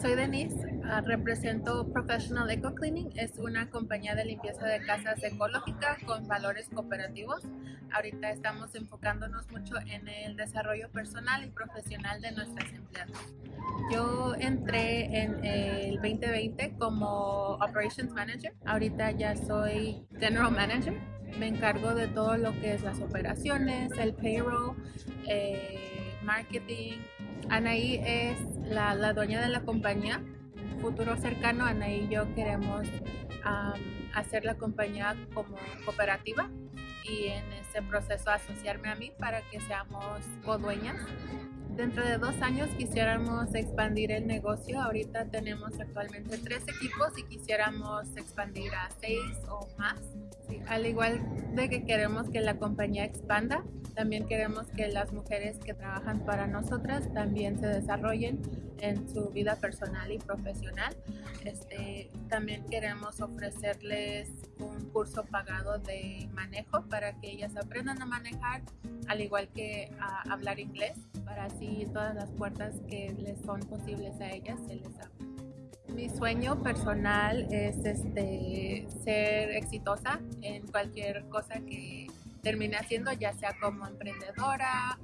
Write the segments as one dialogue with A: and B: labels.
A: Soy Denise, ah, represento Professional Eco Cleaning, es una compañía de limpieza de casas ecológica con valores cooperativos. Ahorita estamos enfocándonos mucho en el desarrollo personal y profesional de nuestras empleadas. Yo entré en el 2020 como Operations Manager, ahorita ya soy General Manager. Me encargo de todo lo que es las operaciones, el payroll, eh, marketing, Anaí es la, dueña de la compañía. Futuro cercano, Anaí y yo queremos hacer la compañía como cooperativa y en ese proceso asociarme a mí para que seamos codueñas. Dentro de dos años quisiéramos expandir el negocio. Ahorita tenemos actualmente tres equipos y quisiéramos expandir a seis o más. Al igual de que queremos que la compañía expanda, también queremos que las mujeres que trabajan para nosotras también se desarrollen en su vida personal y profesional. Este, también queremos ofrecerles un curso pagado de manejo para que ellas aprendan a manejar, al igual que a hablar inglés, para así todas las puertas que les son posibles a ellas se les abran. Sueño personal es este, ser exitosa en cualquier cosa que termine haciendo, ya sea como emprendedora.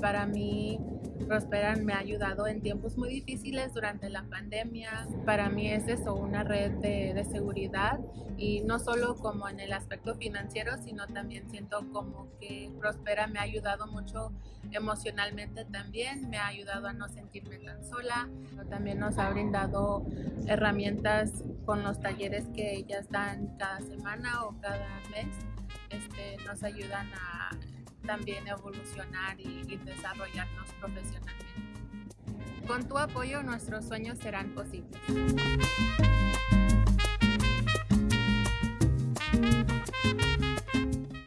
A: Para mí, Prosperan me ha ayudado en tiempos muy difíciles durante la pandemia. Para mí es eso, una red de, de, seguridad y no solo como en el aspecto financiero, sino también siento como que Prospera me ha ayudado mucho emocionalmente también, me ha ayudado a no sentirme tan sola. También nos ha brindado herramientas con los talleres que ellas dan cada semana o cada mes este, nos ayudan a también evolucionar y, desarrollarnos profesionalmente. Con tu apoyo nuestros sueños serán posibles.